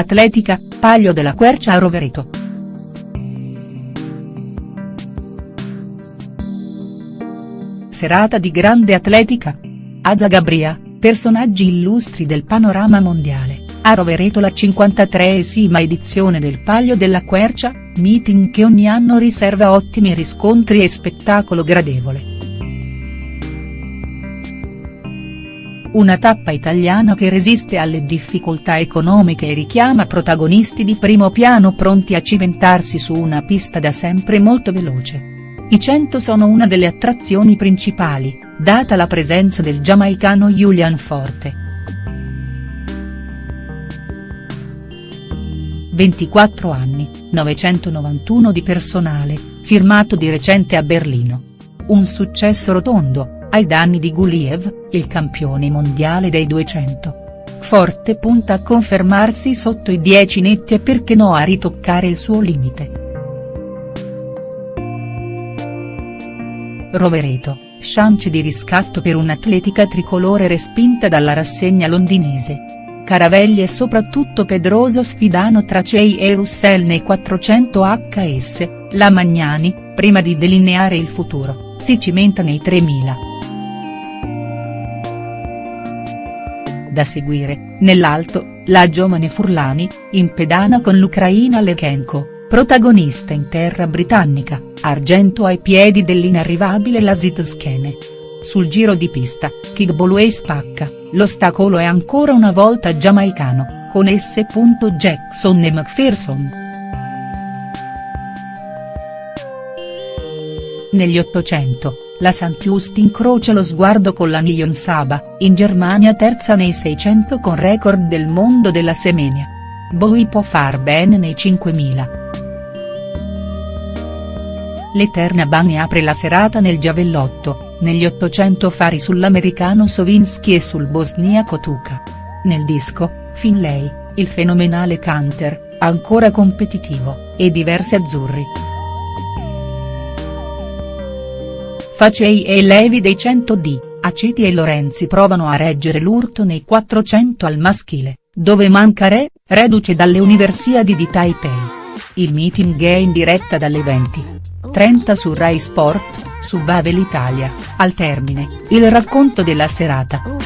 Atletica, Paglio della Quercia a Rovereto. Serata di grande atletica. A Zagabria, personaggi illustri del panorama mondiale, a Rovereto la 53esima edizione del Paglio della Quercia, meeting che ogni anno riserva ottimi riscontri e spettacolo gradevole. Una tappa italiana che resiste alle difficoltà economiche e richiama protagonisti di primo piano pronti a cimentarsi su una pista da sempre molto veloce. I 100 sono una delle attrazioni principali, data la presenza del giamaicano Julian Forte. 24 anni, 991 di personale, firmato di recente a Berlino. Un successo rotondo, ai danni di Guliev, il campione mondiale dei 200. Forte punta a confermarsi sotto i 10 netti e perché no a ritoccare il suo limite. Rovereto, chance di riscatto per un'atletica tricolore respinta dalla rassegna londinese. Caravelli e soprattutto Pedroso sfidano Tracei e Russell nei 400 HS, la Magnani, prima di delineare il futuro, si cimenta nei 3000. Da seguire, nell'alto, la giovane Furlani, in pedana con l'Ucraina Lechenko, protagonista in terra britannica, argento ai piedi dell'inarrivabile Lasit Skene. Sul giro di pista, Kigboluei spacca, l'ostacolo è ancora una volta giamaicano, con S. Jackson e McPherson. Negli 800, la Just incrocia lo sguardo con la Nyon Saba, in Germania terza nei 600 con record del mondo della Semenia. Bowie può far bene nei 5000. L'Eterna Bani apre la serata nel giavellotto, negli 800 fari sull'americano Sovinsky e sul bosniaco Tuka. Nel disco, Finlay, il fenomenale canter, ancora competitivo, e diversi azzurri. Facei e Levi dei 100D, Aceti e Lorenzi provano a reggere l'urto nei 400 al maschile, dove manca Re, reduce dalle Universiadi di Taipei. Il meeting è in diretta dalle 20. 30 su Rai Sport, su Vavel Italia, al termine, il racconto della serata.